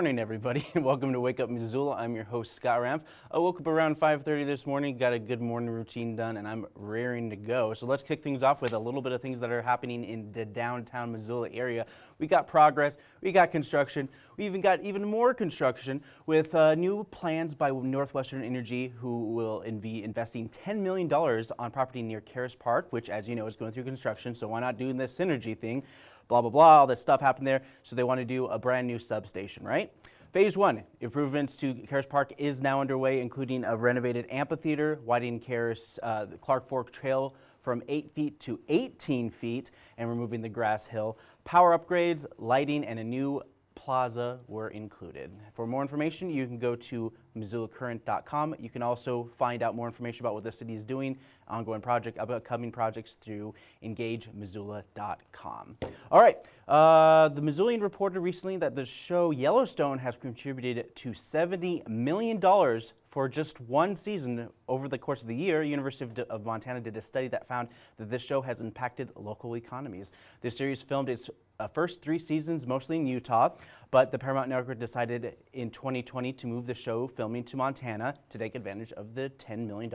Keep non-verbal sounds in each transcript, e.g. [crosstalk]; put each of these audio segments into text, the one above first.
morning, everybody. And [laughs] welcome to Wake Up Missoula. I'm your host, Scott Ramf. I woke up around 5.30 this morning, got a good morning routine done, and I'm raring to go. So let's kick things off with a little bit of things that are happening in the downtown Missoula area. We got progress, we got construction, we even got even more construction with uh, new plans by Northwestern Energy, who will be investing $10 million on property near Caras Park, which, as you know, is going through construction, so why not do this synergy thing? Blah, blah, blah, all that stuff happened there. So they want to do a brand new substation, right? Phase one, improvements to Caras Park is now underway, including a renovated amphitheater, widening Caras, uh, Clark Fork Trail from 8 feet to 18 feet, and removing the grass hill. Power upgrades, lighting, and a new plaza were included. For more information, you can go to MissoulaCurrent.com. You can also find out more information about what the city is doing, ongoing project, upcoming projects through EngageMissoula.com. All right, uh, the Missoulian reported recently that the show Yellowstone has contributed to $70 million for just one season over the course of the year. University of, Montana did a study that found that this show has impacted local economies. The series filmed its uh, first three seasons mostly in Utah, but the Paramount Network decided in 2020 to move the show filming to Montana to take advantage of the $10 million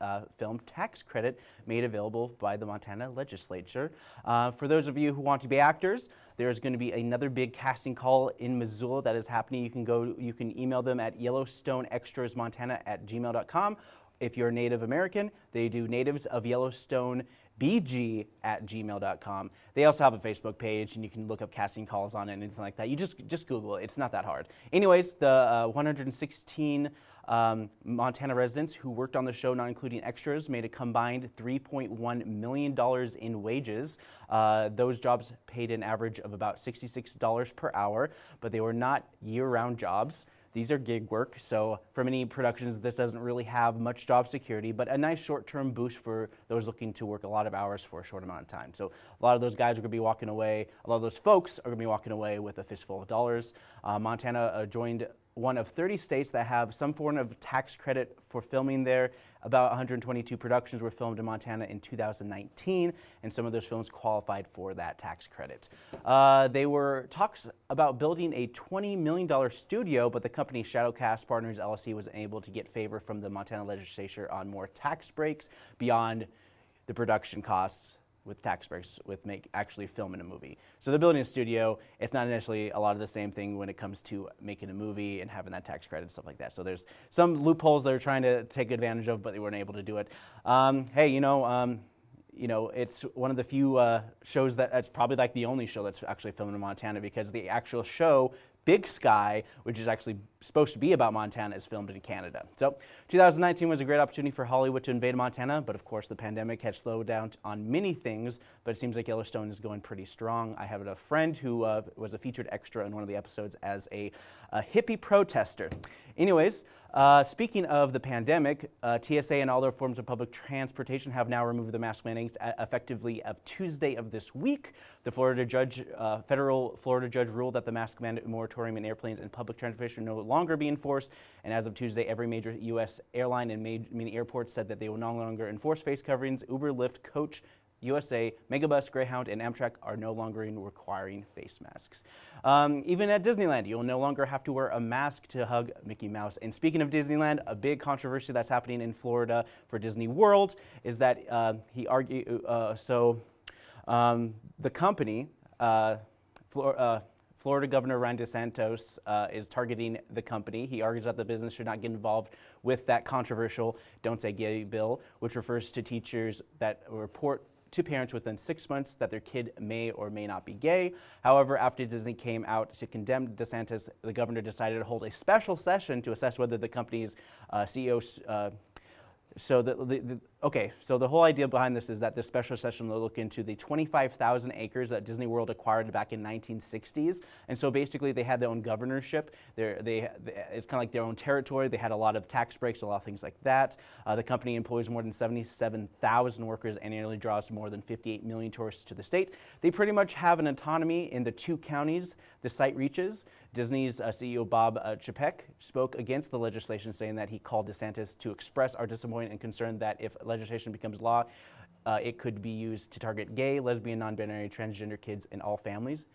uh, film tax credit made available by the Montana legislature. Uh, for those of you who want to be actors, there's going to be another big casting call in Missoula that is happening. You can go, you can email them at yellowstoneextrasmontana at gmail.com. If you're Native American, they do Natives of Yellowstone bg at gmail.com. They also have a Facebook page and you can look up casting calls on it and anything like that. You just, just Google it. It's not that hard. Anyways, the uh, 116 um, Montana residents who worked on the show, not including extras, made a combined $3.1 million in wages. Uh, those jobs paid an average of about $66 per hour, but they were not year-round jobs. These are gig work, so for many productions, this doesn't really have much job security, but a nice short-term boost for those looking to work a lot of hours for a short amount of time. So a lot of those guys are gonna be walking away, a lot of those folks are gonna be walking away with a fistful of dollars. Uh, Montana uh, joined one of 30 states that have some form of tax credit for filming there. About 122 productions were filmed in Montana in 2019, and some of those films qualified for that tax credit. Uh, they were talks about building a $20 million studio, but the company Shadowcast Partners LLC was able to get favor from the Montana legislature on more tax breaks beyond the production costs with tax breaks with make actually filming a movie. So they're building a studio. It's not initially a lot of the same thing when it comes to making a movie and having that tax credit and stuff like that. So there's some loopholes they're trying to take advantage of, but they weren't able to do it. Um, hey, you know, um, you know, it's one of the few uh, shows that it's probably like the only show that's actually filmed in Montana because the actual show Big Sky, which is actually supposed to be about Montana, is filmed in Canada. So 2019 was a great opportunity for Hollywood to invade Montana, but of course the pandemic has slowed down on many things, but it seems like Yellowstone is going pretty strong. I have a friend who uh, was a featured extra in one of the episodes as a, a hippie protester. Anyways, uh, speaking of the pandemic, uh, TSA and all their forms of public transportation have now removed the mask mandates effectively of Tuesday of this week. The Florida judge, uh, federal Florida judge ruled that the mask mandate moratorium in airplanes and public transportation no longer be enforced. And as of Tuesday, every major U.S. airline and many airports said that they will no longer enforce face coverings. Uber, Lyft, Coach, USA, Megabus, Greyhound, and Amtrak are no longer requiring face masks. Um, even at Disneyland, you'll no longer have to wear a mask to hug Mickey Mouse. And speaking of Disneyland, a big controversy that's happening in Florida for Disney World is that uh, he argued, uh, so um, the company, uh, Flor uh, Florida Governor Ron DeSantis uh, is targeting the company. He argues that the business should not get involved with that controversial Don't Say Gay bill, which refers to teachers that report to parents within six months that their kid may or may not be gay. However, after Disney came out to condemn DeSantis, the governor decided to hold a special session to assess whether the company's uh, CEO uh, so the, the, the, okay, so the whole idea behind this is that this special session will look into the 25,000 acres that Disney World acquired back in 1960s. And so basically they had their own governorship. They're, they, it's kind of like their own territory. They had a lot of tax breaks, a lot of things like that. Uh, the company employs more than 77,000 workers and annually, draws more than 58 million tourists to the state. They pretty much have an autonomy in the two counties the site reaches. Disney's uh, CEO Bob uh, Chapek spoke against the legislation, saying that he called DeSantis to express our disappointment and concern that if legislation becomes law, uh, it could be used to target gay, lesbian, non-binary, transgender kids in all families.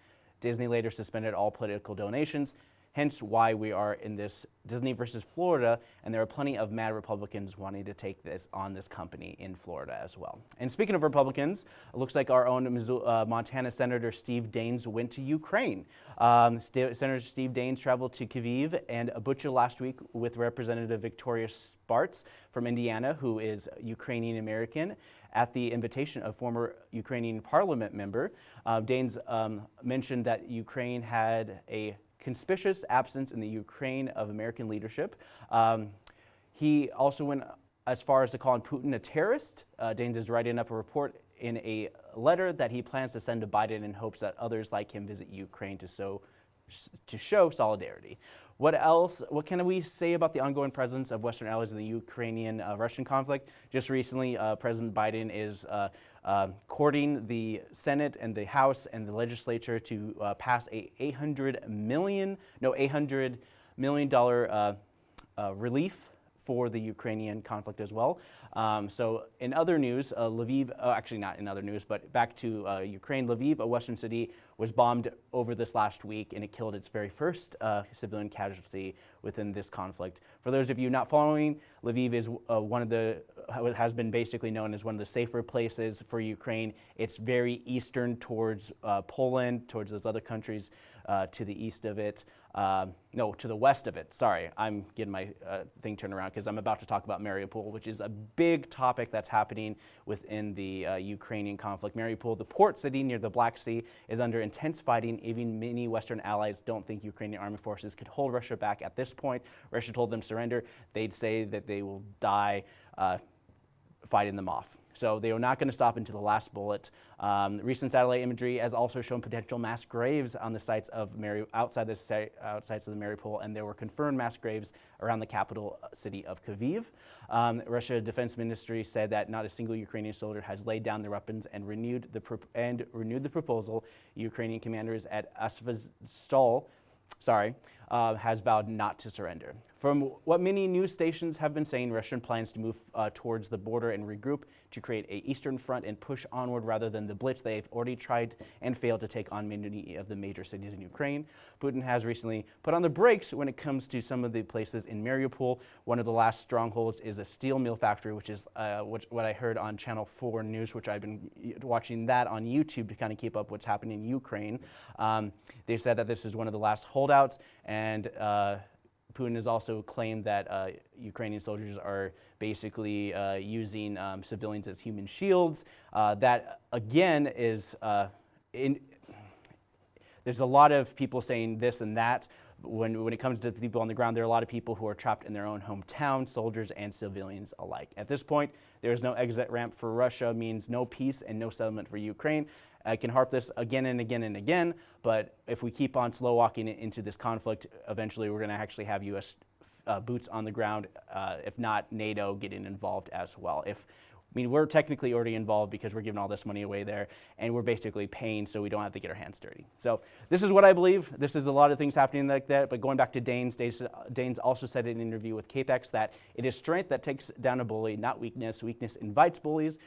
Disney later suspended all political donations hence why we are in this Disney versus Florida, and there are plenty of mad Republicans wanting to take this on this company in Florida as well. And speaking of Republicans, it looks like our own uh, Montana Senator Steve Daines went to Ukraine. Um, St Senator Steve Daines traveled to Kyiv and Bucha last week with Representative Victoria Spartz from Indiana, who is Ukrainian American at the invitation of former Ukrainian parliament member. Uh, Daines um, mentioned that Ukraine had a conspicuous absence in the Ukraine of American leadership. Um, he also went as far as to call Putin a terrorist. Uh, Daines is writing up a report in a letter that he plans to send to Biden in hopes that others like him visit Ukraine to show, to show solidarity. What else, what can we say about the ongoing presence of Western allies in the Ukrainian-Russian uh, conflict? Just recently, uh, President Biden is uh, uh, courting the Senate and the House and the legislature to uh, pass a 800 million, no, 800 million dollar uh, relief for the Ukrainian conflict as well. Um, so in other news, uh, Lviv, uh, actually not in other news, but back to uh, Ukraine, Lviv, a western city, was bombed over this last week and it killed its very first uh, civilian casualty within this conflict. For those of you not following, Lviv is uh, one of the, has been basically known as one of the safer places for Ukraine. It's very eastern towards uh, Poland, towards those other countries to the east of it. Um, no, to the west of it. Sorry, I'm getting my uh, thing turned around because I'm about to talk about Mariupol, which is a big topic that's happening within the uh, Ukrainian conflict. Mariupol, the port city near the Black Sea, is under intense fighting. Even many Western allies don't think Ukrainian army forces could hold Russia back at this point. Russia told them surrender. They'd say that they will die uh, fighting them off. So they are not going to stop until the last bullet. Um, recent satellite imagery has also shown potential mass graves on the sites of Mary, outside the outside of the Mariupol, and there were confirmed mass graves around the capital city of Kyiv. Um, Russia Defense Ministry said that not a single Ukrainian soldier has laid down their weapons and renewed the and renewed the proposal. Ukrainian commanders at Azovstal sorry, uh, has vowed not to surrender. From what many news stations have been saying, Russian plans to move uh, towards the border and regroup to create a eastern front and push onward rather than the blitz they've already tried and failed to take on many of the major cities in Ukraine. Putin has recently put on the brakes when it comes to some of the places in Mariupol. One of the last strongholds is a steel mill factory, which is uh, what, what I heard on Channel 4 News, which I've been watching that on YouTube to kind of keep up what's happening in Ukraine. Um, they said that this is one of the last holdouts and uh, Putin has also claimed that uh, Ukrainian soldiers are basically uh, using um, civilians as human shields. Uh, that, again, is uh, in, there's a lot of people saying this and that. When, when it comes to the people on the ground, there are a lot of people who are trapped in their own hometown, soldiers and civilians alike. At this point, there is no exit ramp for Russia, means no peace and no settlement for Ukraine. I can harp this again and again and again, but if we keep on slow walking into this conflict, eventually we're going to actually have U.S. Uh, boots on the ground, uh, if not NATO getting involved as well. If I mean, we're technically already involved because we're giving all this money away there, and we're basically paying so we don't have to get our hands dirty. So this is what I believe. This is a lot of things happening like that, but going back to Daines, Daines also said in an interview with KPAX that it is strength that takes down a bully, not weakness. Weakness invites bullies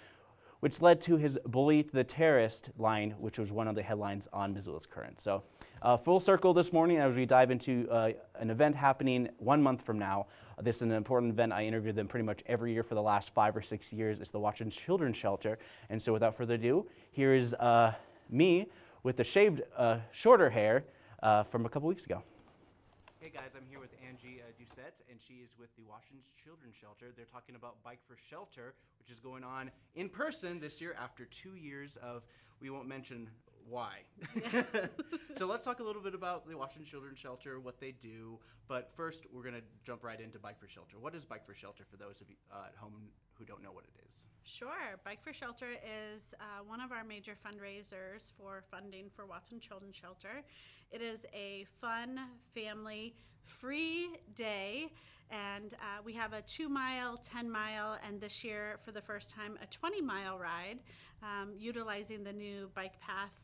which led to his bully to the terrorist line, which was one of the headlines on Missoula's Current. So uh, full circle this morning as we dive into uh, an event happening one month from now. This is an important event. I interview them pretty much every year for the last five or six years. It's the Washington Children's Shelter. And so without further ado, here is uh, me with the shaved, uh, shorter hair uh, from a couple weeks ago. Hey guys, I'm here with Angie Doucette, and she is with the Washington Children's Shelter. They're talking about Bike for Shelter, which is going on in person this year after two years of, we won't mention why. [laughs] so let's talk a little bit about the Washington Children's Shelter, what they do. But first, we're going to jump right into Bike for Shelter. What is Bike for Shelter for those of you uh, at home who don't know what it is? Sure. Bike for Shelter is uh, one of our major fundraisers for funding for Watson Children's Shelter. It is a fun, family, free day and uh, we have a two mile, 10 mile, and this year, for the first time, a 20 mile ride um, utilizing the new bike path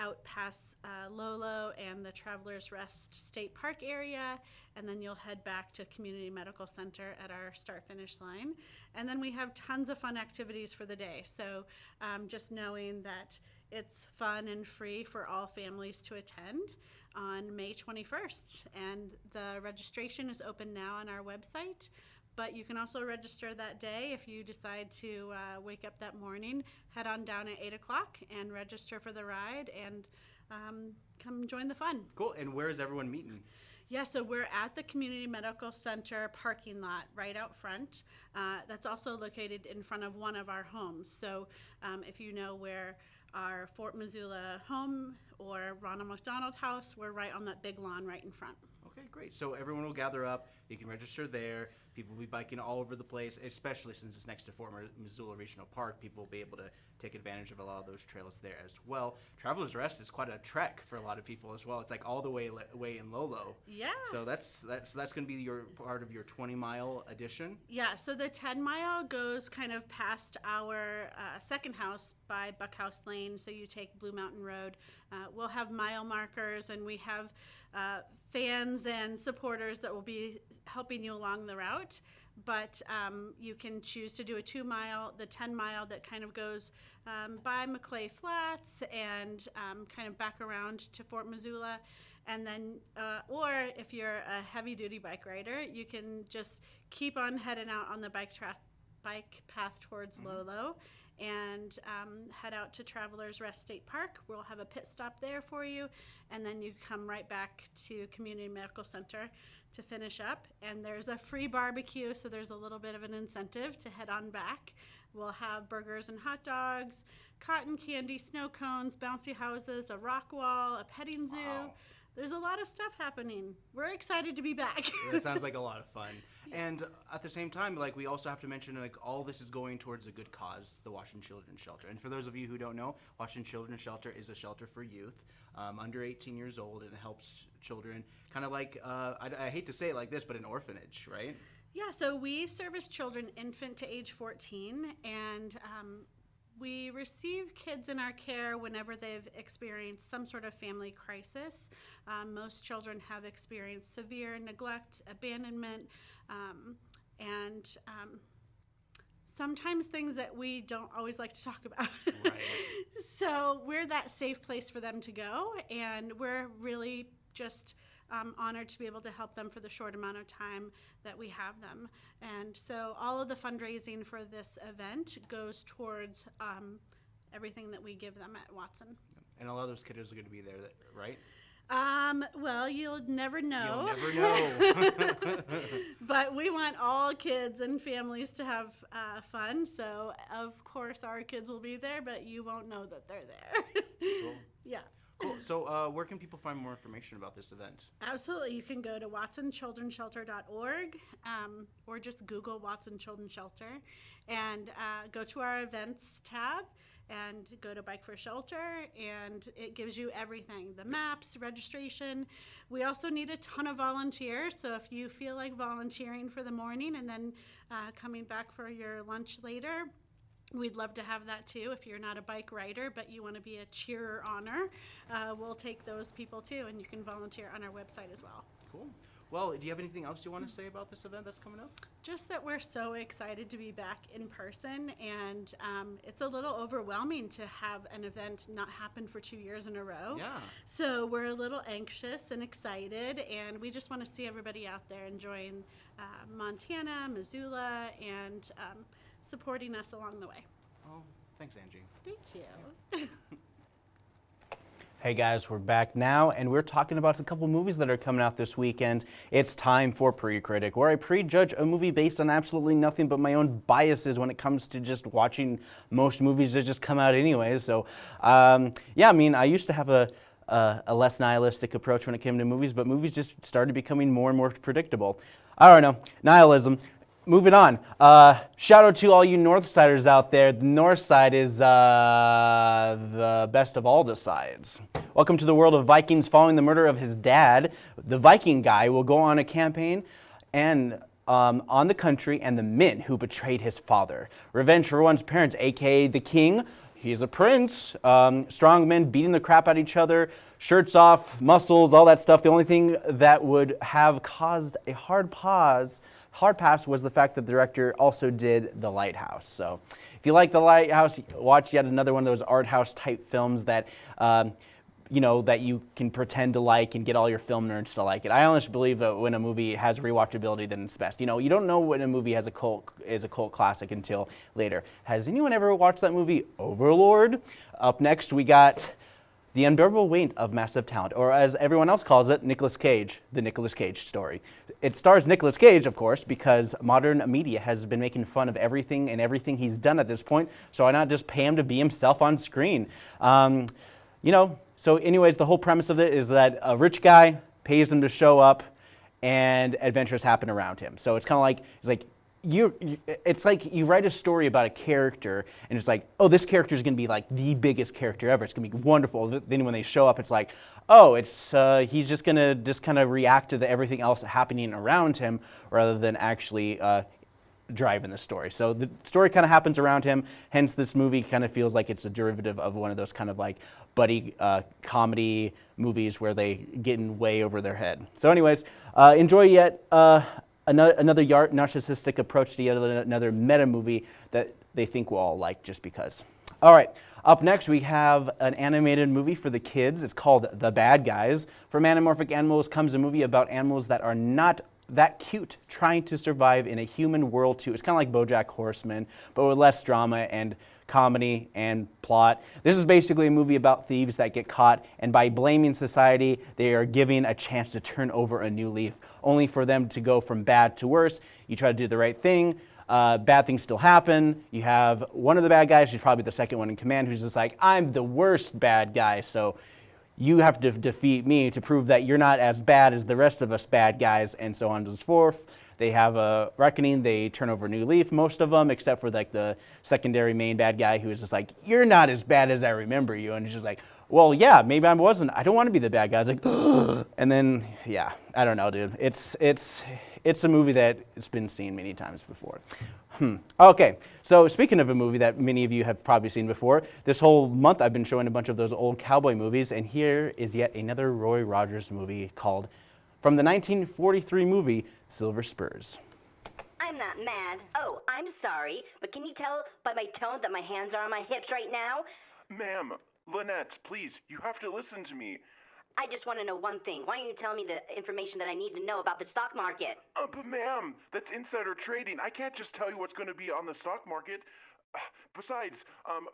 out past uh, Lolo and the Travelers Rest State Park area, and then you'll head back to Community Medical Center at our start finish line. And then we have tons of fun activities for the day. So um, just knowing that it's fun and free for all families to attend on May 21st. And the registration is open now on our website. But you can also register that day if you decide to uh, wake up that morning, head on down at 8 o'clock and register for the ride and um, come join the fun. Cool. And where is everyone meeting? Yeah, so we're at the Community Medical Center parking lot right out front. Uh, that's also located in front of one of our homes. So um, if you know where our Fort Missoula home or Ronald McDonald House, we're right on that big lawn right in front. Okay, great. So everyone will gather up. You can register there. People will be biking all over the place, especially since it's next to Fort Missoula Regional Park. People will be able to take advantage of a lot of those trails there as well. Travelers Rest is quite a trek for a lot of people as well. It's like all the way way in Lolo. Yeah. So that's that's that's going to be your part of your 20 mile addition. Yeah. So the 10 mile goes kind of past our uh, second house by Buckhouse Lane. So you take Blue Mountain Road. Uh, we'll have mile markers, and we have uh, fans and supporters that will be helping you along the route. But um, you can choose to do a two mile, the 10 mile that kind of goes um, by Maclay Flats and um, kind of back around to Fort Missoula. And then, uh, or if you're a heavy duty bike rider, you can just keep on heading out on the bike, tra- bike path towards Lolo and um, head out to Travelers Rest State Park. We'll have a pit stop there for you, and then you come right back to Community Medical Center to finish up. And there's a free barbecue, so there's a little bit of an incentive to head on back. We'll have burgers and hot dogs, cotton candy, snow cones, bouncy houses, a rock wall, a petting zoo. Wow. There's a lot of stuff happening. We're excited to be back. [laughs] it sounds like a lot of fun. And at the same time, like we also have to mention, like all this is going towards a good cause, the Washington Children's Shelter. And for those of you who don't know, Washington Children's Shelter is a shelter for youth um, under 18 years old, and it helps children, kind of like uh, I, I hate to say it like this, but an orphanage, right? Yeah, so we service children infant to age 14, and um, we receive kids in our care whenever they've experienced some sort of family crisis. Um, most children have experienced severe neglect, abandonment, um, and um, sometimes things that we don't always like to talk about. Right. [laughs] so we're that safe place for them to go, and we're really just um, honored to be able to help them for the short amount of time that we have them. And so all of the fundraising for this event goes towards um, everything that we give them at Watson. And a lot of those kiddos are going to be there, that- right? Um, well, you'll never know. You'll never [laughs] know. [laughs] but we want all kids and families to have uh, fun. So, of course, our kids will be there, but you won't know that they're there. Cool. [laughs] Yeah. Cool. So, uh, where can people find more information about this event? Absolutely. You can go to watsonchildrenshelter.org um, or just Google Watson Children's Shelter and uh, go to our events tab and go to Bike for Shelter, and it gives you everything the maps, registration. We also need a ton of volunteers, so if you feel like volunteering for the morning and then uh, coming back for your lunch later, We'd love to have that too. If you're not a bike rider, but you want to be a cheerer honor, uh, we'll take those people too, and you can volunteer on our website as well. Cool. Well, do you have anything else you want to say about this event that's coming up? Just that we're so excited to be back in person, and um, it's a little overwhelming to have an event not happen for two years in a row. Yeah. So we're a little anxious and excited, and we just want to see everybody out there enjoying uh, Montana, Missoula, and um, supporting us along the way. Oh, thanks, Angie. Thank you. [laughs] Hey guys, we're back now, and we're talking about a couple movies that are coming out this weekend. It's time for Pre-Critic, where I prejudge a movie based on absolutely nothing but my own biases when it comes to just watching most movies that just come out anyway. So, um, yeah, I mean, I used to have a, a, a less nihilistic approach when it came to movies, but movies just started becoming more and more predictable. I don't know, nihilism. Moving on. Uh, shout out to all you Northsiders out there. The North Side is uh, the best of all the sides. Welcome to the world of Vikings. Following the murder of his dad, the Viking guy will go on a campaign and um, on the country and the men who betrayed his father. Revenge for one's parents, aka the king. he's a prince. Um, strong men beating the crap out of each other, shirts off, muscles, all that stuff. The only thing that would have caused a hard pause, hard pass, was the fact that the director also did The Lighthouse. So, if you like The Lighthouse, watch yet another one of those art house type films that. Um, you know, that you can pretend to like and get all your film nerds to like it. I honestly believe that when a movie has rewatchability, then it's best. You know, you don't know when a movie has a cult is a cult classic until later. Has anyone ever watched that movie Overlord? Up next, we got the unbearable weight of massive talent, or as everyone else calls it, Nicolas Cage, the Nicolas Cage story. It stars Nicolas Cage, of course, because modern media has been making fun of everything and everything he's done at this point, so why not just pay him to be himself on screen? Um, you know, so anyways, the whole premise of it is that a rich guy pays him to show up and adventures happen around him. So it's kind of like, it's like, you, it's like you write a story about a character and it's like, oh, this character is going to be like the biggest character ever. It's going to be wonderful. Then when they show up, it's like, oh, it's uh, he's just going to just kind of react to the, everything else happening around him rather than actually uh, driving the story. So the story kind of happens around him. Hence, this movie kind of feels like it's a derivative of one of those kind of like buddy uh, comedy movies where they get in way over their head. So, anyways, uh, enjoy yet uh, another, another narcissistic approach to yet another meta movie that they think we'll all like just because. All right. Up next, we have an animated movie for the kids. It's called The Bad Guys. From Anamorphic Animals comes a movie about animals that are not that cute trying to survive in a human world too. It's kind of like BoJack Horseman, but with less drama and comedy and plot. This is basically a movie about thieves that get caught, and by blaming society, they are given a chance to turn over a new leaf, only for them to go from bad to worse. You try to do the right thing, uh, bad things still happen. You have one of the bad guys, who's probably the second one in command, who's just like, I'm the worst bad guy, so you have to defeat me to prove that you're not as bad as the rest of us bad guys, and so on and so forth. They have a reckoning. They turn over a new leaf, most of them, except for like the secondary main bad guy who is just like, you're not as bad as I remember you. And he's just like, well, yeah, maybe I wasn't. I don't want to be the bad guy. It's like, [gasps] and then, yeah, I don't know, dude. It's, it's, it's a movie that it's been seen many times before. Hmm. Okay, so speaking of a movie that many of you have probably seen before, this whole month I've been showing a bunch of those old cowboy movies, and here is yet another Roy Rogers movie called, from the 1943 movie, Silver Spurs. I'm not mad. Oh, I'm sorry, but can you tell by my tone that my hands are on my hips right now? Ma'am, Lynette, please, you have to listen to me. I just want to know one thing. Why don't you tell me the information that I need to know about the stock market? Uh, but ma'am, that's insider trading. I can't just tell you what's going to be on the stock market. Uh, besides, um,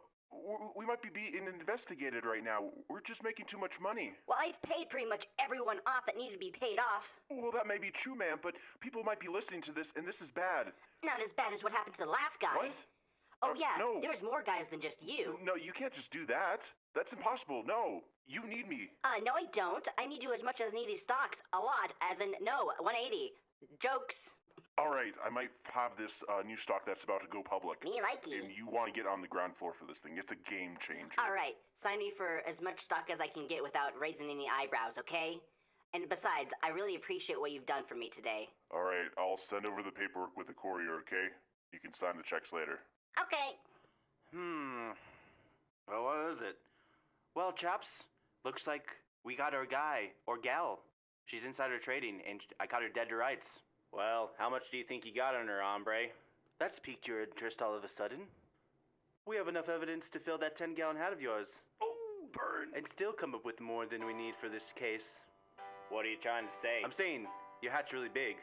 we might be being investigated right now. We're just making too much money. Well, I've paid pretty much everyone off that needed to be paid off. Well, that may be true, ma'am, but people might be listening to this, and this is bad. Not as bad as what happened to the last guy. What? Oh, uh, yeah. no. There's more guys than just you. No, you can't just do that. That's impossible. No. You need me. Uh, no, I don't. I need you as much as I need these stocks. A lot. As in, no, 180. Jokes. All right, I might have this uh, new stock that's about to go public. Me like you. And you want to get on the ground floor for this thing. It's a game changer. All right. Sign me for as much stock as I can get without raising any eyebrows, okay? And besides, I really appreciate what you've done for me today. All right, I'll send over the paperwork with the courier, okay? You can sign the checks later. Okay. Hmm. Well, what is it? Well, chaps, looks like we got our guy, or gal. She's insider trading, and I caught her dead to rights. Well, how much do you think you got on her, hombre? That's piqued your interest all of a sudden. We have enough evidence to fill that 10 gallon hat of yours. Oh, burn! And still come up with more than we need for this case. What are you trying to say? I'm saying, your hat's really big.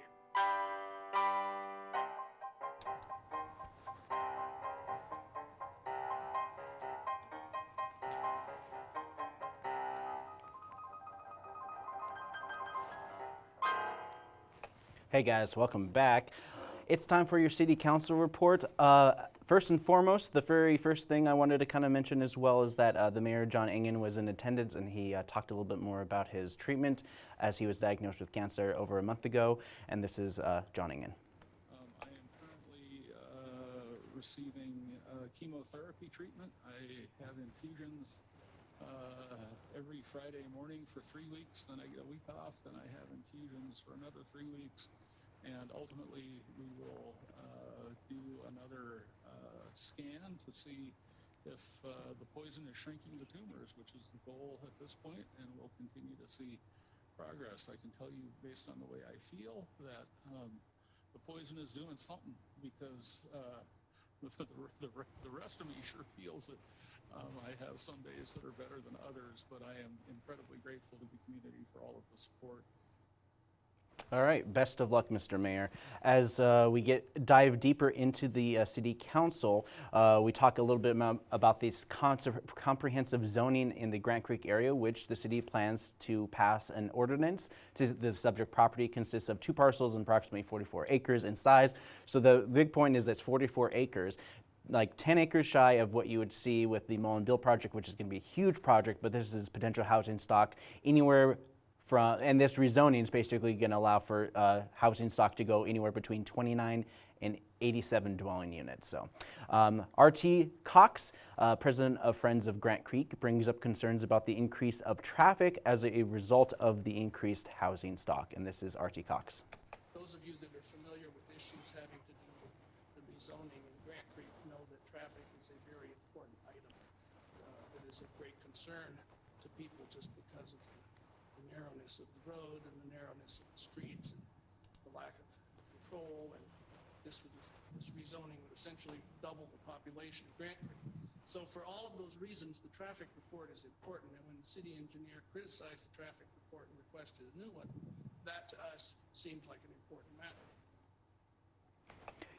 Hey guys, welcome back. It's time for your city council report. Uh, first and foremost, the very first thing I wanted to kind of mention as well is that uh, the mayor, John Engen, was in attendance and he uh, talked a little bit more about his treatment as he was diagnosed with cancer over a month ago. And this is uh, John Engen. Um, I am currently uh, receiving uh, chemotherapy treatment. I have infusions every Friday morning for three weeks, then I get a week off, then I have infusions for another three weeks, and ultimately we will uh, do another uh, scan to see if uh, the poison is shrinking the tumors, which is the goal at this point, and we'll continue to see progress. I can tell you, based on the way I feel, that um, the poison is doing something because uh, [laughs] the, the, rest of me sure feels that um, I have some days that are better than others, but I am incredibly grateful to the community for all of the support. All right, best of luck, Mr. Mayor. As uh, we get dive deeper into the uh, city council, uh, we talk a little bit about, this comprehensive zoning in the Grant Creek area, which the city plans to pass an ordinance. To the subject property consists of two parcels and approximately 44 acres in size. So the big point is it's 44 acres like 10 acres shy of what you would see with the Mullen BUILD project, which is going to be a huge project, but this is potential housing stock anywhere from, and this rezoning is basically going to allow for uh, housing stock to go anywhere between 29 and 87 dwelling units. So, um, RT Cox, uh, president of Friends of Grant Creek, brings up concerns about the increase of traffic as a result of the increased housing stock. And this is RT Cox. Those of you that are familiar with issues having to do with the rezoning in Grant Creek know that traffic is a very important item uh, that is of great concern to people just because of the the narrowness of the road and the narrowness of the streets and the lack of control. And this this rezoning would essentially double the population of Grant Creek. So for all of those reasons, the traffic report is important. And when the city engineer criticized the traffic report and requested a new one, that to us seemed like an important matter.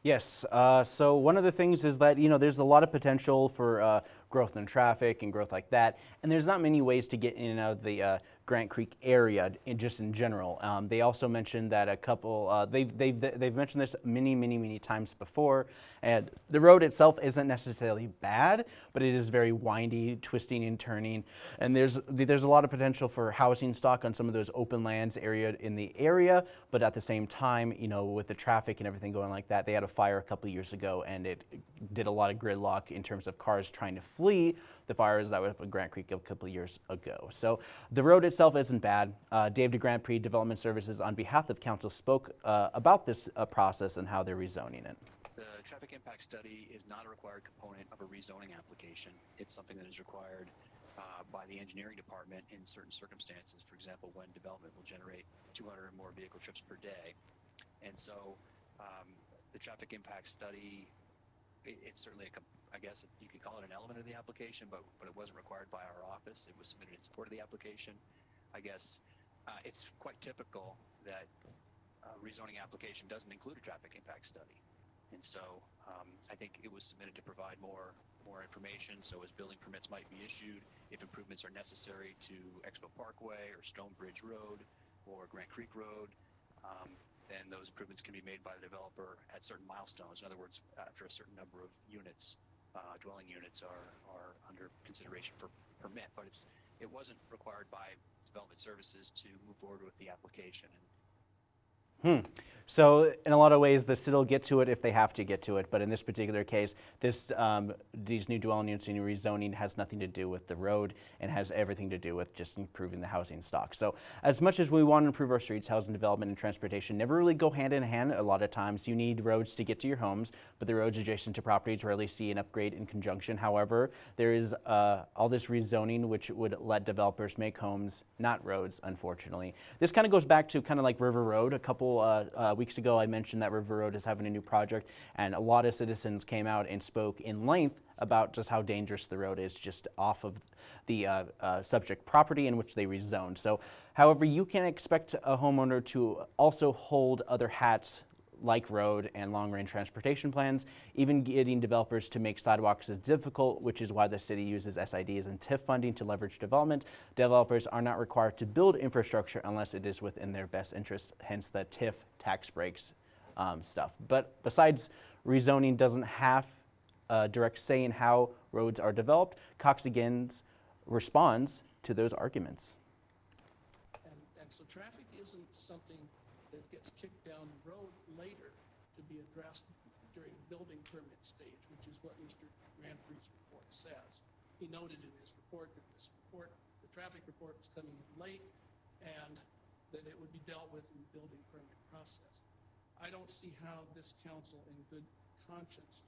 Yes. Uh, so one of the things is that you know there's a lot of potential for uh, growth in traffic and growth like that, and there's not many ways to get in and out of the uh, Grant Creek area in, just in general. Um, they also mentioned that a couple uh, they've they've they've mentioned this many many many times before, and the road itself isn't necessarily bad, but it is very windy, twisting and turning, and there's there's a lot of potential for housing stock on some of those open lands area in the area, but at the same time, you know, with the traffic and everything going like that, they had a fire a couple years ago, and it did a lot of gridlock in terms of cars trying to flee the fires that were up in Grant Creek a couple years ago. So the road itself isn't bad. Uh, Dave DeGrandpre Development Services, on behalf of council, spoke uh, about this uh, process and how they're rezoning it. The traffic impact study is not a required component of a rezoning application. It's something that is required uh, by the engineering department in certain circumstances. For example, when development will generate 200 or more vehicle trips per day. And so um, the traffic impact study, it, it's certainly a, I guess you could call it an element of the application, but, but it wasn't required by our office. It was submitted in support of the application. I guess uh, it's quite typical that a rezoning application doesn't include a traffic impact study. And so um, I think it was submitted to provide more more information. So as building permits might be issued, if improvements are necessary to Expo Parkway or Stonebridge Road or Grant Creek Road, um, then those improvements can be made by the developer at certain milestones. In other words, after a certain number of units, uh, dwelling units are are under consideration for permit. But it's it wasn't required by development services to move forward with the application. And Hmm. So in a lot of ways, the city will get to it if they have to get to it. But in this particular case, this um, these new dwelling units and rezoning has nothing to do with the road and has everything to do with just improving the housing stock. So as much as we want to improve our streets, housing development and transportation never really go hand in hand. A lot of times you need roads to get to your homes, but the roads adjacent to properties rarely see an upgrade in conjunction. However, there is uh, all this rezoning which would let developers make homes, not roads, unfortunately. This kind of goes back to kind of like River Road. A couple uh, uh, weeks ago, I mentioned that River Road is having a new project, and a lot of citizens came out and spoke in length about just how dangerous the road is just off of the uh, uh, subject property in which they rezoned. So, however, you can expect a homeowner to also hold other hats like road and long-range transportation plans. Even getting developers to make sidewalks is difficult, which is why the city uses SIDs and TIF funding to leverage development. Developers are not required to build infrastructure unless it is within their best interest, hence the TIF tax breaks um, stuff. But besides rezoning doesn't have a direct say in how roads are developed, Cox again responds to those arguments. And, and so traffic isn't something that gets kicked down the road later to be addressed during the building permit stage, which is what Mr. Grand Grandpre's report says. He noted in his report that this report, the traffic report was coming in late and that it would be dealt with in the building permit process. I don't see how this council in good conscience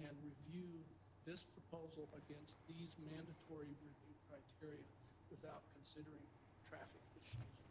can review this proposal against these mandatory review criteria without considering traffic issues.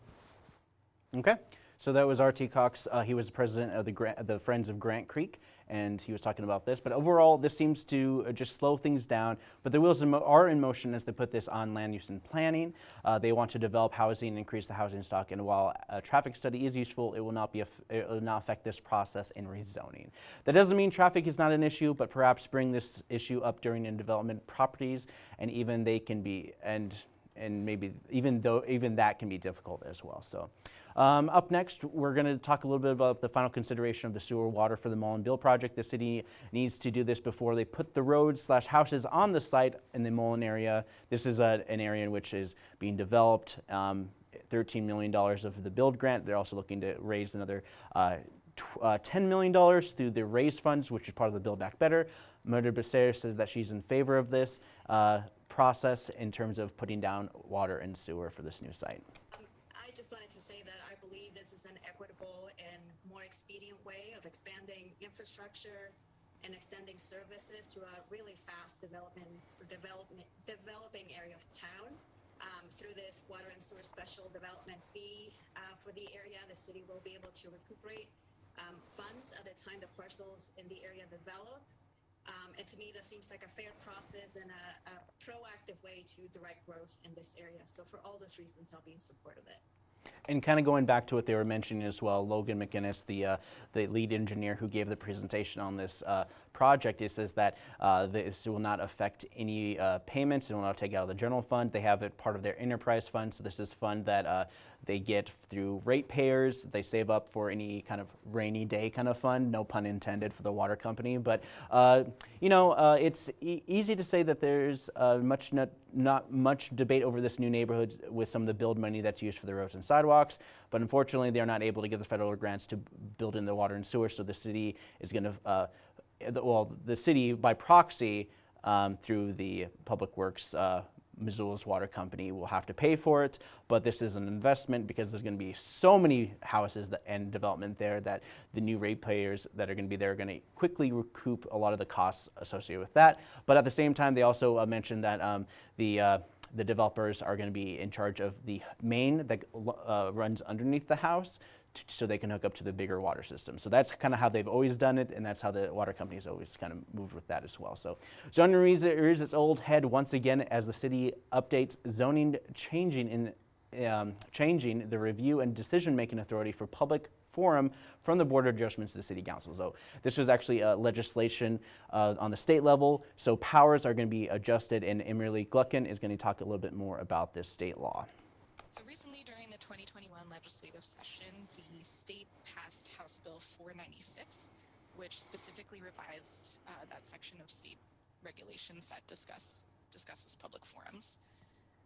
Okay, so that was R.T. Cox. Uh, he was the president of the, Gra- the Friends of Grant Creek, and he was talking about this. But overall, this seems to uh, just slow things down. But the wheels are in motion as they put this on land use and planning. Uh, they want to develop housing, and increase the housing stock, and while a traffic study is useful, it will not be it will not affect this process in rezoning. That doesn't mean traffic is not an issue, but perhaps bring this issue up during in development properties, and even they can be and and maybe even though even that can be difficult as well. So. Um, up next, we're going to talk a little bit about the final consideration of the sewer water for the Mullen BUILD project. The city needs to do this before they put the roads slash houses on the site in the Mullen area. This is a, an area in which is being developed. Um, $13 million of the build grant. They're also looking to raise another uh, uh, $10 million through the raise funds, which is part of the Build Back Better. Mirtha Becerra says that she's in favor of this uh, process in terms of putting down water and sewer for this new site. I just wanted to say that this is an equitable and more expedient way of expanding infrastructure and extending services to a really fast development, development, developing area of town. Um, through this water and sewer special development fee uh, for the area, the city will be able to recuperate um, funds at the time the parcels in the area develop. Um, and to me, that seems like a fair process and a, a proactive way to direct growth in this area. So for all those reasons, I'll be in support of it. And kind of going back to what they were mentioning as well, Logan McGinnis, the uh, the lead engineer who gave the presentation on this uh, project, he says that uh, this will not affect any uh, payments. It will not take out of the general fund. They have it part of their enterprise fund. So this is fund that uh, they get through ratepayers. They save up for any kind of rainy day kind of fund. No pun intended for the water company. But uh, you know, uh, it's e- easy to say that there's uh, much not, not much debate over this new neighborhood with some of the build money that's used for the roads and sidewalks. But unfortunately, they're not able to get the federal grants to build in the water and sewer. So the city is going to, uh, well, the city by proxy um, through the Public Works. Uh, Missoula's water company will have to pay for it, but this is an investment because there's going to be so many houses that, and development there that the new ratepayers that are going to be there are going to quickly recoup a lot of the costs associated with that. But at the same time, they also uh, mentioned that um, the uh, the developers are going to be in charge of the main that uh, runs underneath the house so they can hook up to the bigger water system. So that's kind of how they've always done it, and that's how the water companies always kind of moved with that as well. So zoning rears its old head once again as the city updates zoning changing in um, changing the review and decision-making authority for public forum from the Board of Adjustments to the City Council. So this was actually uh, legislation uh, on the state level, so powers are going to be adjusted, and Emily Gluckin is going to talk a little bit more about this state law. So recently, during the 2021 legislative session, the state passed House Bill 496, which specifically revised uh, that section of state regulations that discuss discusses public forums.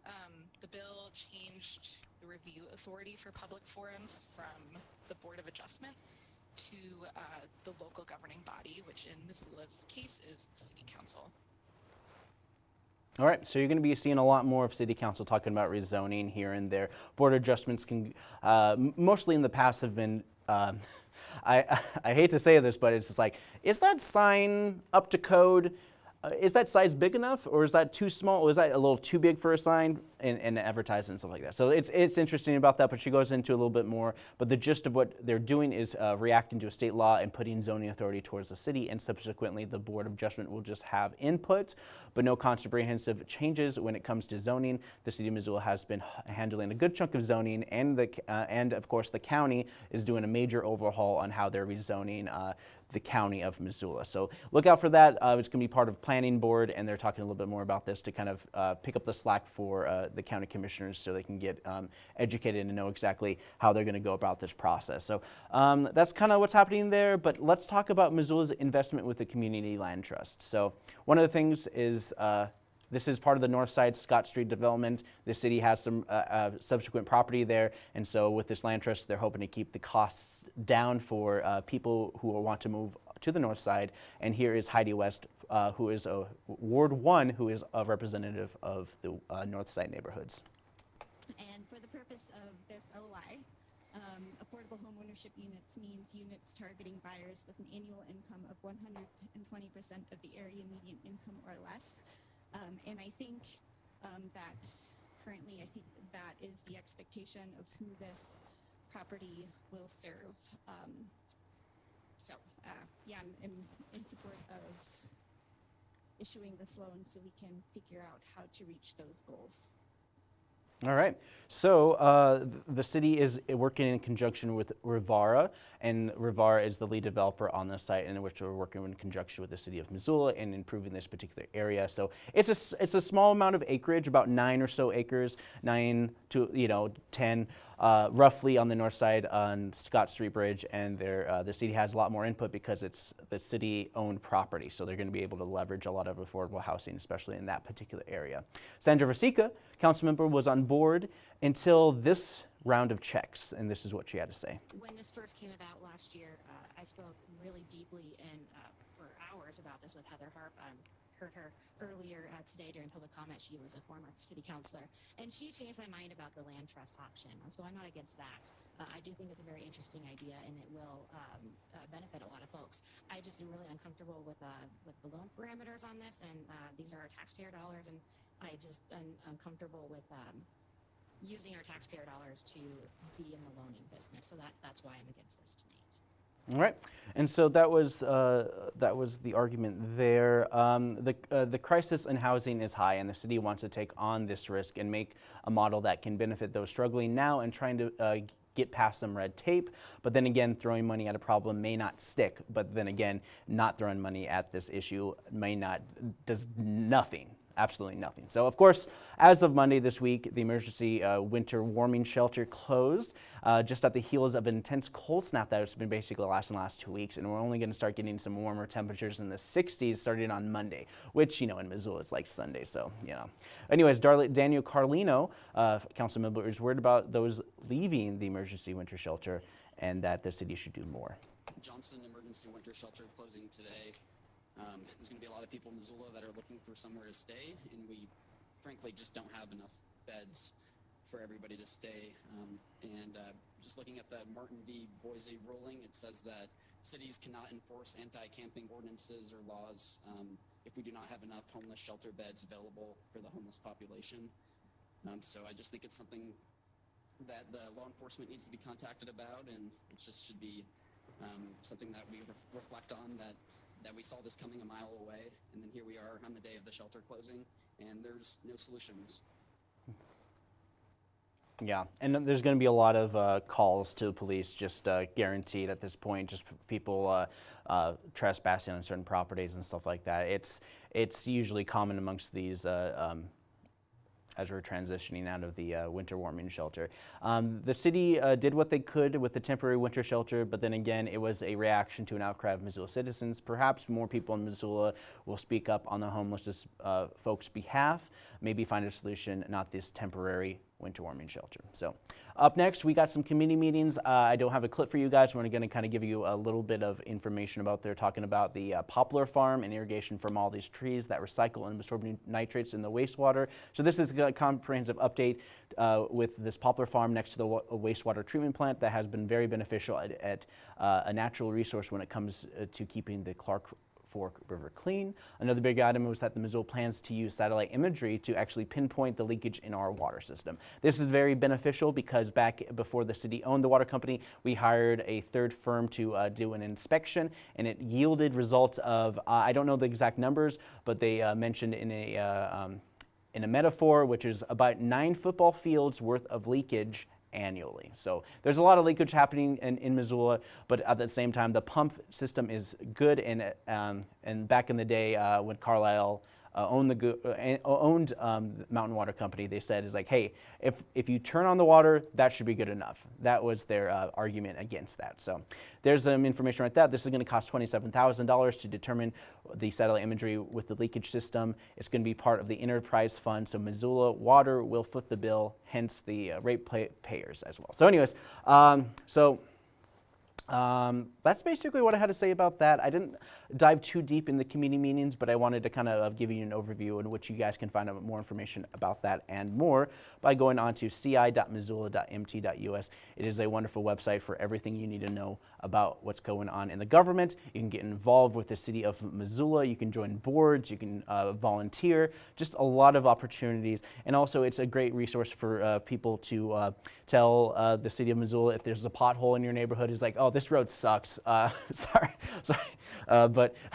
Um, the bill changed the review authority for public forums from the Board of Adjustment to uh, the local governing body, which in Missoula's case is the City Council. All right, so you're going to be seeing a lot more of City Council talking about rezoning here and there. Board adjustments can, uh, mostly in the past, have been. Um, [laughs] I, [laughs] I hate to say this, but it's just like, is that sign up to code? Uh, is that size big enough, or is that too small? Or is that a little too big for a sign and, and advertising and stuff like that? So it's it's interesting about that, but she goes into a little bit more. But the gist of what they're doing is uh, reacting to a state law and putting zoning authority towards the city, and subsequently the board of adjustment will just have input, but no comprehensive changes when it comes to zoning. The city of Missoula has been handling a good chunk of zoning, and the uh, and of course the county is doing a major overhaul on how they're rezoning. Uh, the county of Missoula. So look out for that. Uh, it's going to be part of planning board, and they're talking a little bit more about this to kind of uh, pick up the slack for uh, the county commissioners so they can get um, educated and know exactly how they're going to go about this process. So um, that's kind of what's happening there. But let's talk about Missoula's investment with the Community Land Trust. So one of the things is. This is part of the North Side Scott Street development. The city has some uh, uh, subsequent property there, and so with this land trust, they're hoping to keep the costs down for uh, people who want to move to the North Side. And here is Heidi West, uh, who is a Ward One, who is a representative of the uh, North Side neighborhoods. And for the purpose of this OI, um, affordable homeownership units means units targeting buyers with an annual income of 120% of the area median income or less. Um, and I think um, that currently, I think that is the expectation of who this property will serve. Um, so, uh, yeah, I'm, I'm in support of issuing this loan so we can figure out how to reach those goals. All right. So uh, the city is working in conjunction with Rivara, and Rivara is the lead developer on the site, in which we're working in conjunction with the city of Missoula in improving this particular area. So it's a it's a small amount of acreage, about nine or so acres, nine to you know ten, uh, roughly on the north side on Scott Street Bridge, and uh, the city has a lot more input because it's the city-owned property, so they're going to be able to leverage a lot of affordable housing, especially in that particular area. Sandra Vasecka, council member, was on board until this round of checks, and this is what she had to say. When this first came about last year, uh, I spoke really deeply and uh, for hours about this with Heather Harp. Um, heard her earlier uh, today during public comment. She was a former city councilor, and she changed my mind about the land trust option. So I'm not against that. Uh, I do think it's a very interesting idea, and it will um, uh, benefit a lot of folks. I just am really uncomfortable with uh, with the loan parameters on this, and uh, these are our taxpayer dollars, and I just am uncomfortable with. Um, using our taxpayer dollars to be in the loaning business. So that, that's why I'm against this tonight. All right, and so that was uh, that was the argument there. Um, the uh, the crisis in housing is high, and the city wants to take on this risk and make a model that can benefit those struggling now and trying to. Uh, get past some red tape, but then again, throwing money at a problem may not stick. But then again, not throwing money at this issue may not does nothing absolutely nothing. So, of course, as of Monday this week, the emergency uh, winter warming shelter closed uh, just at the heels of an intense cold snap that has been basically lasting the last two weeks. And we're only going to start getting some warmer temperatures in the 60s starting on Monday, which, you know, in Missoula it's like Sunday. So, you know. Anyways, Dar- Daniel Carlino, uh, council member, is worried about those leaving the emergency winter shelter and that the city should do more. Johnson Emergency Winter Shelter closing today. Um, there's going to be a lot of people in Missoula that are looking for somewhere to stay, and we frankly just don't have enough beds for everybody to stay. Um, and uh, just looking at the Martin v. Boise ruling, it says that cities cannot enforce anti-camping ordinances or laws um, if we do not have enough homeless shelter beds available for the homeless population. Um, so I just think it's something that the law enforcement needs to be contacted about, and it just should be um, something that we ref- reflect on that that we saw this coming a mile away, and then here we are on the day of the shelter closing, and there's no solutions. Yeah, and there's going to be a lot of uh, calls to police, just uh, guaranteed at this point, just people uh, uh, trespassing on certain properties and stuff like that. It's it's usually common amongst these uh, um, as we're transitioning out of the uh, winter warming shelter. Um, the city uh, did what they could with the temporary winter shelter, but then again, it was a reaction to an outcry of Missoula citizens. Perhaps more people in Missoula will speak up on the homeless uh, folks' behalf, maybe find a solution, not this temporary winter warming shelter. So, up next, we got some committee meetings. Uh, I don't have a clip for you guys. We're going to kind of give you a little bit of information about. They're talking about the uh, poplar farm and irrigation from all these trees that recycle and absorb nitrates in the wastewater. So this is a comprehensive update uh, with this poplar farm next to the wa- wastewater treatment plant that has been very beneficial at, at uh, a natural resource when it comes uh, to keeping the Clark Fork River clean. Another big item was that the Missoula plans to use satellite imagery to actually pinpoint the leakage in our water system. This is very beneficial because back before the city owned the water company, we hired a third firm to uh, do an inspection, and it yielded results of uh, I don't know the exact numbers, but they uh, mentioned in a uh, um, in a metaphor, which is about nine football fields worth of leakage annually. So there's a lot of leakage happening in, in Missoula, but at the same time, the pump system is good. And, um, and back in the day uh, when Carlyle uh, owned the uh, owned um, Mountain Water Company, they said is like, hey, if if you turn on the water, that should be good enough. That was their uh, argument against that. So there's some information right there. This is going to cost twenty-seven thousand dollars to determine the satellite imagery with the leakage system. It's going to be part of the enterprise fund. So Missoula Water will foot the bill, hence the uh, rate pay- payers as well. So, anyways, um, so Um, that's basically what I had to say about that. I didn't dive too deep in the committee meetings, but I wanted to kind of give you an overview in which you guys can find out more information about that and more by going on to ci.missoula.mt.us. It is a wonderful website for everything you need to know about what's going on in the government. You can get involved with the city of Missoula. You can join boards. You can uh, volunteer. Just a lot of opportunities. And also, it's a great resource for uh, people to uh, tell uh, the city of Missoula if there's a pothole in your neighborhood. He's like, oh, this road sucks. Uh, [laughs] sorry, sorry, uh, but. [laughs]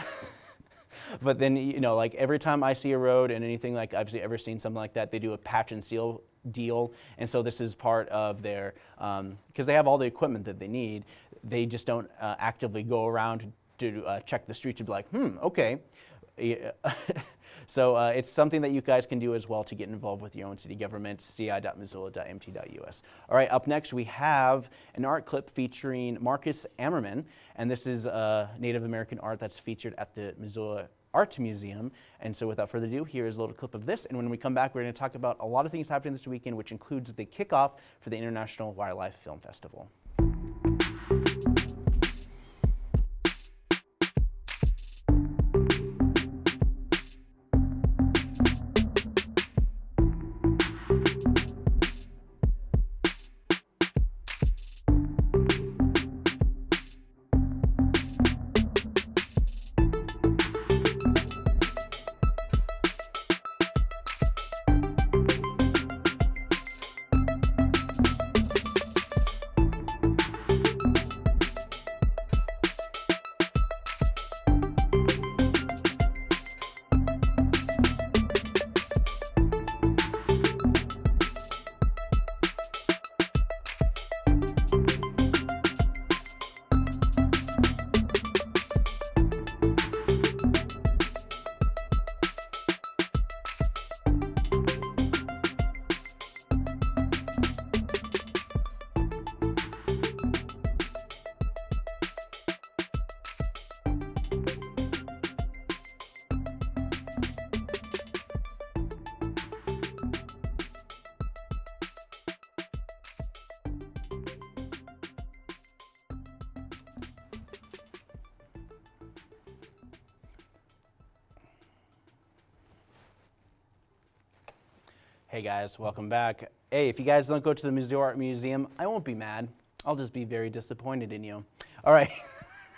but then you know like every time i see a road and anything like i've ever seen something like that they do a patch and seal deal and so this is part of their because um, they have all the equipment that they need they just don't uh, actively go around to uh, check the streets and be like hmm okay [laughs] so uh, it's something that you guys can do as well to get involved with your own city government, ci.missoula.mt.us. All right, up next we have an art clip featuring Marcus Amerman, and this is uh, Native American art that's featured at the Missoula Art Museum. And so without further ado, here is a little clip of this. And when we come back, we're going to talk about a lot of things happening this weekend, which includes the kickoff for the International Wildlife Film Festival. Guys, welcome back. Hey, if you guys don't go to the Missoula Art Museum, I won't be mad. I'll just be very disappointed in you. All right.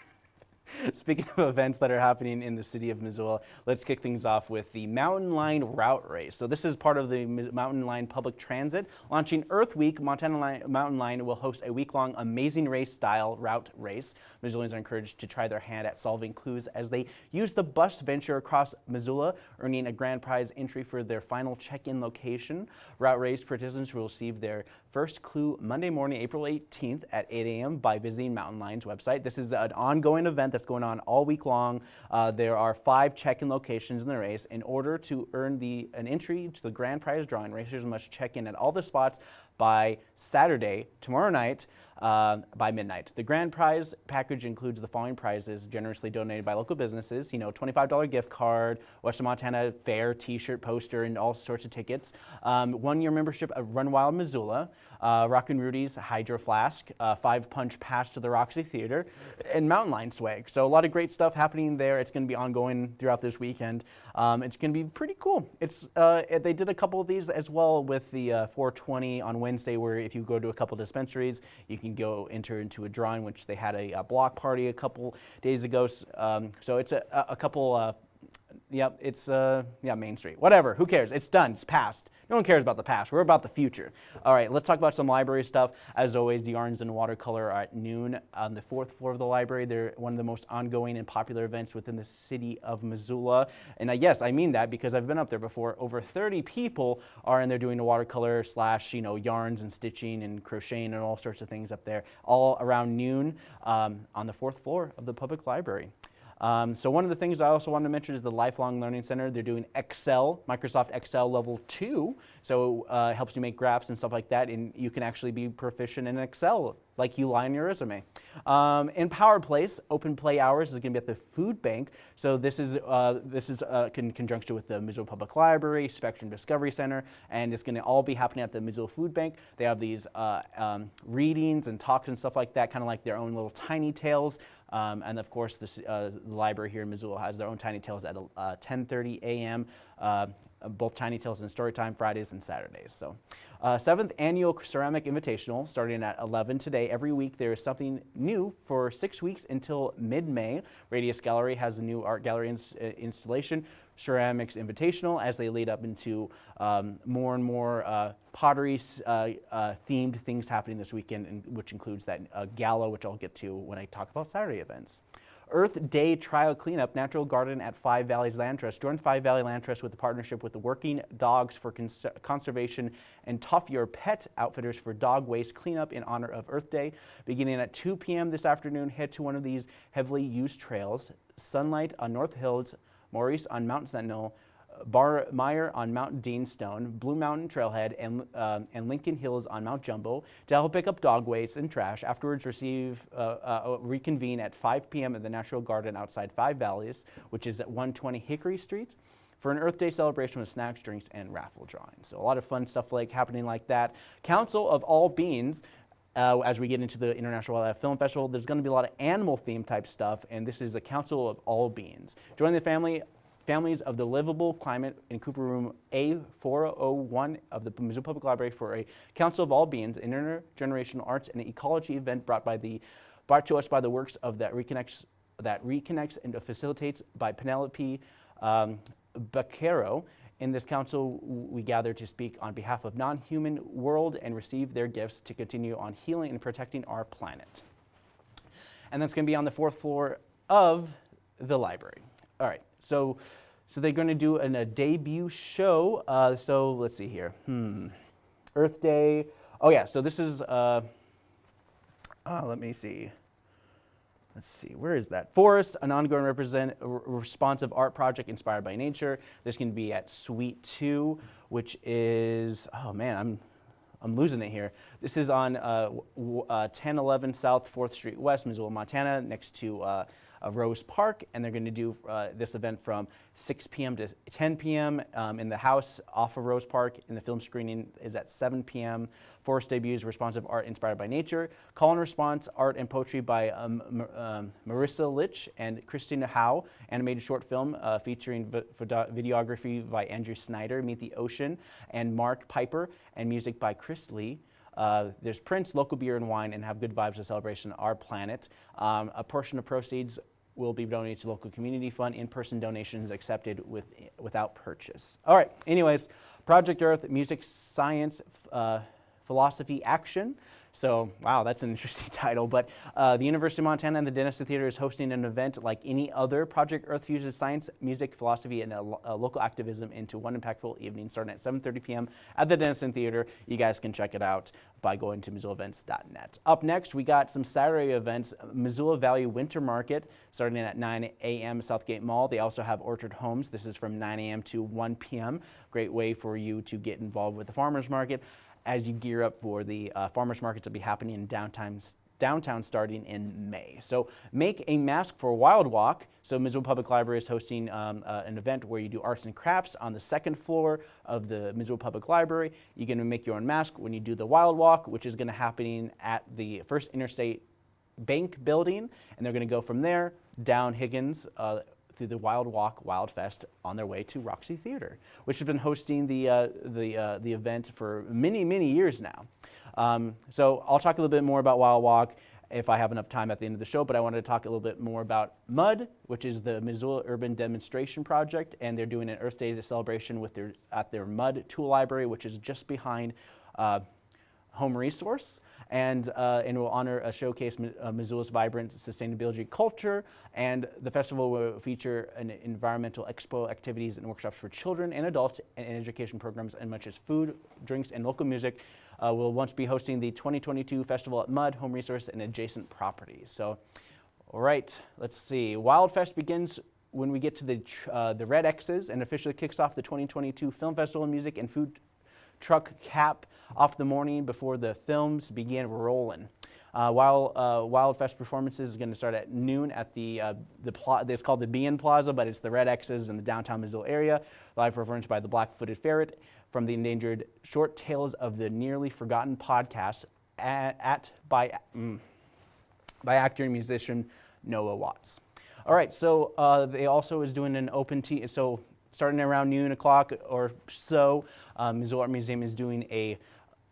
[laughs] Speaking of [laughs] events that are happening in the city of Missoula, let's kick things off with the Mountain Line Route Race. So this is part of the Mountain Line Public Transit. Launching Earth Week, Montana Line, Mountain Line will host a week-long Amazing Race style route race. Missoulians are encouraged to try their hand at solving clues as they use the bus venture across Missoula, earning a grand prize entry for their final check-in location. Route race participants will receive their first clue Monday morning, April 18th at 8 a.m. by visiting Mountain Line's website. This is an ongoing event that's going on all week long. Uh, there are five check-in locations in the race. In order to earn the an entry to the grand prize drawing, racers must check in at all the spots by Saturday, tomorrow night, uh, by midnight. The grand prize package includes the following prizes generously donated by local businesses. You know, $25 gift card, Western Montana Fair t-shirt, poster, and all sorts of tickets. Um, one-year membership of Run Wild Missoula, uh, Rockin' Rudy's Hydro Flask, uh, five punch pass to the Roxy Theater, and Mountain Line swag. So a lot of great stuff happening there. It's going to be ongoing throughout this weekend. Um, it's going to be pretty cool. It's uh, they did a couple of these as well with the uh, 420 on Wednesday, where if you go to a couple dispensaries, you can go enter into a drawing, which they had a, a block party a couple days ago. Um, so it's a, a couple uh, Yep, it's, uh, yeah, Main Street. Whatever, who cares? It's done, it's past. No one cares about the past. We're about the future. All right, let's talk about some library stuff. As always, the Yarns and Watercolor are at noon on the fourth floor of the library. They're one of the most ongoing and popular events within the city of Missoula. And uh, yes, I mean that because I've been up there before. Over 30 people are in there doing the watercolor slash, you know, yarns and stitching and crocheting and all sorts of things up there, all around noon um, on the fourth floor of the public library. Um, so one of the things I also wanted to mention is the Lifelong Learning Center. They're doing Excel, Microsoft Excel Level 2. So uh, it helps you make graphs and stuff like that, and you can actually be proficient in Excel like you lie in your resume. Um, in Power Place, open play hours is going to be at the food bank. So this is uh, this is uh, in conjunction with the Missoula Public Library, Spectrum Discovery Center, and it's going to all be happening at the Missoula Food Bank. They have these uh, um, readings and talks and stuff like that, kind of like their own little tiny tales. Um, and of course, this, uh, the library here in Missoula has their own Tiny Tales at 10:30 uh, a.m. Uh, both Tiny Tales and Storytime Fridays and Saturdays. So, uh, seventh annual Ceramic Invitational starting at 11 today. Every week there is something new for six weeks until mid-May. Radius Gallery has a new art gallery ins installation, Ceramics Invitational, as they lead up into um, more and more uh, pottery uh, uh, themed things happening this weekend, which includes that uh, gala, which I'll get to when I talk about Saturday events. Earth Day Trial Cleanup Natural Garden at Five Valleys Land Trust. Join Five Valley Land Trust with a partnership with the Working Dogs for Cons Conservation and Tough Your Pet Outfitters for dog waste cleanup in honor of Earth Day. Beginning at 2 p.m. this afternoon, head to one of these heavily used trails. Sunlight on North Hills, Maurice on Mount Sentinel, Barmeyer on Mount Dean Stone, Blue Mountain Trailhead, and, uh, and Lincoln Hills on Mount Jumbo to help pick up dog waste and trash. Afterwards, receive uh, uh, reconvene at 5 p.m. at the Natural Garden outside Five Valleys, which is at 120 Hickory Street for an Earth Day celebration with snacks, drinks, and raffle drawings. So a lot of fun stuff like happening like that. Council of All Beings uh, as we get into the International Wildlife Film Festival, there's going to be a lot of animal theme type stuff, and this is the Council of All Beings. Join the family Families of the Livable Climate in Cooper Room A401 of the Missoula Public Library for a Council of All Beings, intergenerational arts and ecology event brought by the brought to us by the works of that reconnects that reconnects and facilitates by Penelope um, Baccaro. In this council, we gather to speak on behalf of non-human world and receive their gifts to continue on healing and protecting our planet. And that's going to be on the fourth floor of the library. All right. So, so they're going to do an, a debut show. Uh, so let's see here. Hmm. Earth Day. Oh yeah. So this is. Uh, uh, let me see. Let's see, where is that? Forest, an ongoing represent, responsive art project inspired by nature. This can be at Suite 2, which is, oh man, I'm, I'm losing it here. This is on uh, uh, 1011 South 4th Street West, Missoula, Montana, next to uh, of Rose Park, and they're going to do uh, this event from 6 p.m. to 10 p.m. Um, in the house off of Rose Park, and the film screening is at 7 p.m. Forest debuts responsive art inspired by nature. Call and response art and poetry by um, um, Marissa Litch and Christina Howe. Animated short film uh, featuring videography by Andrew Snyder, Meet the Ocean, and Mark Piper, and music by Chris Lee. Uh, there's Prince, local beer and wine, and have good vibes of celebration our planet. Um, a portion of proceeds will be donated to local community fund. In-person donations accepted with, without purchase. All right, anyways, Project Earth, music, science, uh, philosophy, action. So, wow, that's an interesting [laughs] title. But uh, the University of Montana and the Dennison Theater is hosting an event like any other Project Earth fuses science, music, philosophy, and a, a local activism into one impactful evening starting at 7.30 p.m. at the Dennison Theater. You guys can check it out by going to MissoulaEvents.net. Up next, we got some Saturday events. Missoula Valley Winter Market starting at 9 a.m. Southgate Mall. They also have Orchard Homes. This is from 9 a.m. to 1 p.m. Great way for you to get involved with the farmers market as you gear up for the uh, farmers markets to be happening in downtown, downtown starting in May. So make a mask for Wild Walk. So Missoula Public Library is hosting um, uh, an event where you do arts and crafts on the second floor of the Missoula Public Library. You're going to make your own mask when you do the Wild Walk, which is going to happen at the First Interstate Bank building, and they're going to go from there down Higgins uh, through the Wild Walk Wild Fest on their way to Roxy Theater, which has been hosting the, uh, the, uh, the event for many, many years now. Um, so I'll talk a little bit more about Wild Walk if I have enough time at the end of the show, but I wanted to talk a little bit more about MUD, which is the Missoula Urban Demonstration Project, and they're doing an Earth Day celebration with their, at their MUD tool library, which is just behind uh, Home Resource and, uh, and will honor a showcase uh, Missoula's vibrant sustainability culture. And the festival will feature an environmental expo activities and workshops for children and adults and education programs and much as food, drinks, and local music. Uh, we'll once be hosting the 2022 festival at MUD, Home Resource, and adjacent properties. So All right, let's see. Wildfest begins when we get to the, uh, the Red X's and officially kicks off the 2022 Film Festival of Music and Food Truck Cap off the morning before the films begin rolling. Uh, while uh, Wildfest performances is going to start at noon at the uh, the pla- it's called the BN Plaza, but it's the Red X's in the downtown Missoula area. Live performance by the Black-Footed Ferret from the endangered Short Tales of the Nearly Forgotten podcast at, at by mm, by actor and musician Noah Watts. All right, so uh, they also is doing an open tea. So starting around noon o'clock or so, um, Missoula Art Museum is doing a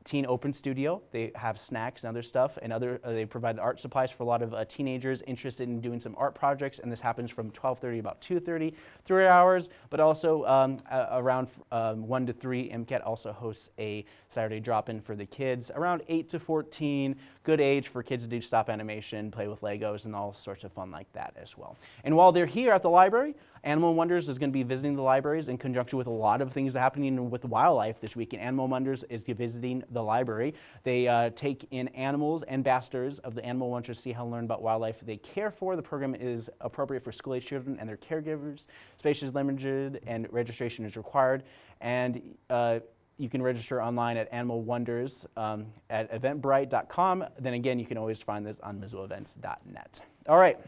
teen open studio. They have snacks and other stuff, and other uh, they provide art supplies for a lot of uh, teenagers interested in doing some art projects. And this happens from 12:30 about 2:30, three hours. But also um, around um, one to three, MCAT also hosts a Saturday drop-in for the kids around 8 to 14. Good age for kids to do stop animation, play with Legos, and all sorts of fun like that as well. And while they're here at the library, Animal Wonders is going to be visiting the libraries in conjunction with a lot of things happening with wildlife this week. And Animal Wonders is visiting the library. They uh, take in animals, and ambassadors of the Animal Wonders to see how to learn about wildlife they care for. The program is appropriate for school-age children and their caregivers. Space is limited and registration is required. And uh, you can register online at Animal Wonders um, at eventbrite.com. Then again, you can always find this on MissoulaEvents.net. All right.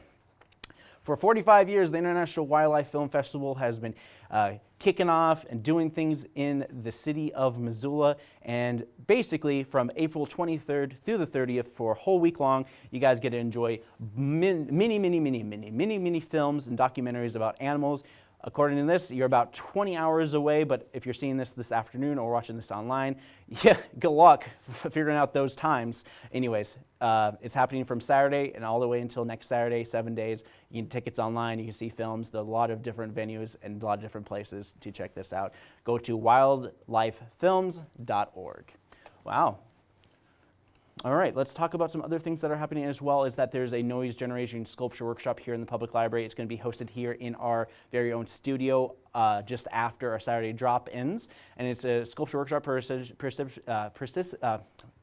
For 45 years, the International Wildlife Film Festival has been uh, kicking off and doing things in the city of Missoula. And basically, from April 23rd through the 30th, for a whole week long, you guys get to enjoy many, many, many, many, many, many, many films and documentaries about animals. According to this, you're about 20 hours away, but if you're seeing this this afternoon or watching this online, [laughs] yeah, good luck [laughs] figuring out those times. Anyways, uh, it's happening from Saturday and all the way until next Saturday, seven days. You can tickets online, you can see films, a lot of different venues and a lot of different places to check this out. Go to wildlifefilms.org. Wow, all right, let's talk about some other things that are happening as well is that there's a noise generation sculpture workshop here in the public library. It's going to be hosted here in our very own studio uh, just after our Saturday drop-ins. And it's a sculpture workshop uh, uh,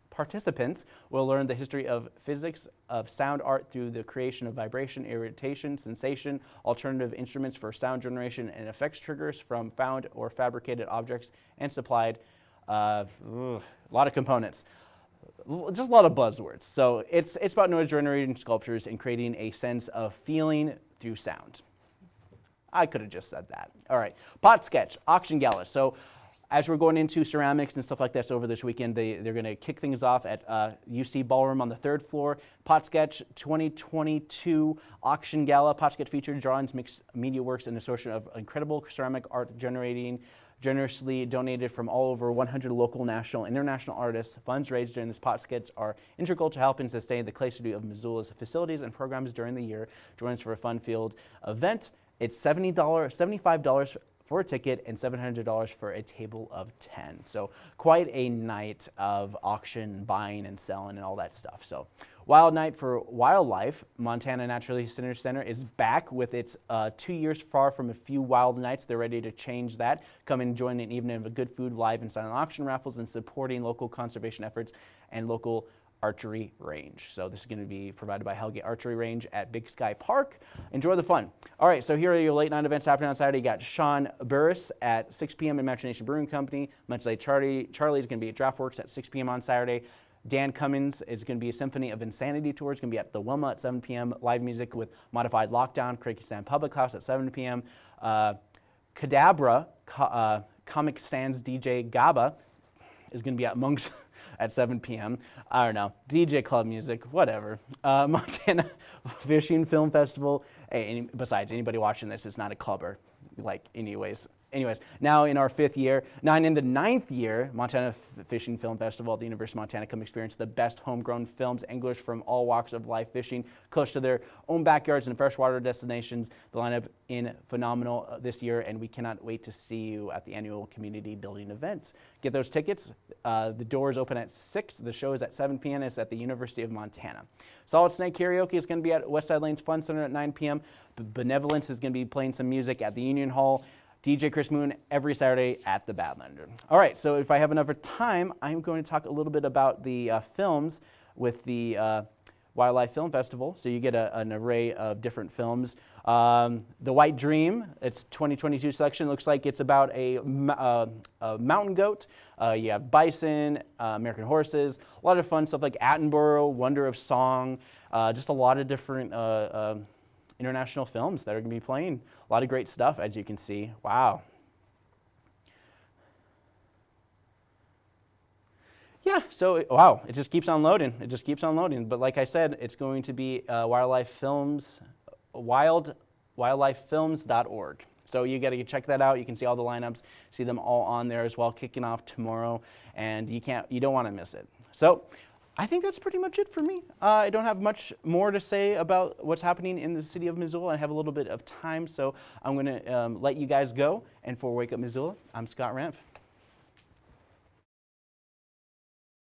participants will learn the history of physics of sound art through the creation of vibration, irritation, sensation, alternative instruments for sound generation, and effects triggers from found or fabricated objects and supplied. Uh, a lot of components just a lot of buzzwords. So it's, it's about noise generating sculptures and creating a sense of feeling through sound. I could have just said that. All right, pot sketch, auction gala. So as we're going into ceramics and stuff like this over this weekend, they, they're going to kick things off at uh, UC Ballroom on the third floor. Pot Sketch 2022 Auction Gala. Pot Sketch featured drawings, mixed media works, and association of incredible ceramic art generating generously donated from all over 100 local, national, international artists. Funds raised during this pot sketch are integral to helping sustain the Clay Studio of Missoula's facilities and programs during the year. Join us for a fun-filled event. It's $70, $75 for a ticket and $700 for a table of 10. So quite a night of auction, buying and selling and all that stuff. So Wild Night for Wildlife, Montana Natural History Center is back with its uh, two years far from a few wild nights. They're ready to change that. Come and join an evening of a good food, live and silent auction raffles, and supporting local conservation efforts and local archery range. So this is going to be provided by Hellgate Archery Range at Big Sky Park. Enjoy the fun. All right, so here are your late night events happening on Saturday. You got Sean Burris at 6 p.m. Imagination Brewing Company. Much like Charlie, Charlie's going to be at Draftworks at 6 p.m. on Saturday. Dan Cummins is going to be a Symphony of Insanity tour. It's going to be at the Wilma at 7 p.m. Live music with Modified Lockdown, Kyrgyzstan Public House at 7 p.m. Uh, Cadabra, uh, Comic Sans DJ Gaba is going to be at Monks [laughs] at 7 p.m. I don't know, DJ club music, whatever. Uh, [laughs] Montana Fishing Film Festival. Hey, any, besides, anybody watching this is not a clubber, like anyways anyways, now in our fifth year, now in the ninth year, Montana Fishing Film Festival at the University of Montana come experience the best homegrown films, anglers from all walks of life fishing, close to their own backyards and freshwater destinations. The lineup in phenomenal uh, this year, and we cannot wait to see you at the annual community building event. Get those tickets. Uh, the doors open at 6. The show is at 7 p.m. It's at the University of Montana. Solid Snake Karaoke is going to be at Westside Lanes Fun Center at 9 p.m. Benevolence is going to be playing some music at the Union Hall. DJ Chris Moon every Saturday at the Badlander. All right, so if I have enough time, I'm going to talk a little bit about the uh, films with the uh, Wildlife Film Festival, so you get a, an array of different films. Um, the White Dream, its 2022 selection looks like it's about a, uh, a mountain goat. Uh, you have bison, uh, American horses, a lot of fun stuff like Attenborough, Wonder of Song, uh, just a lot of different uh, um, international films that are going to be playing. A lot of great stuff, as you can see. Wow. Yeah, so wow, it just keeps on loading. It just keeps on loading. But like I said, it's going to be uh, Wildlife Films, wild, wildlifefilms.org. So you got to check that out. You can see all the lineups, see them all on there as well, kicking off tomorrow, and you can't, you don't want to miss it. So I think that's pretty much it for me. Uh, I don't have much more to say about what's happening in the city of Missoula. I have a little bit of time, so I'm going to um, let you guys go. And for Wake Up Missoula, I'm Scott Ramph.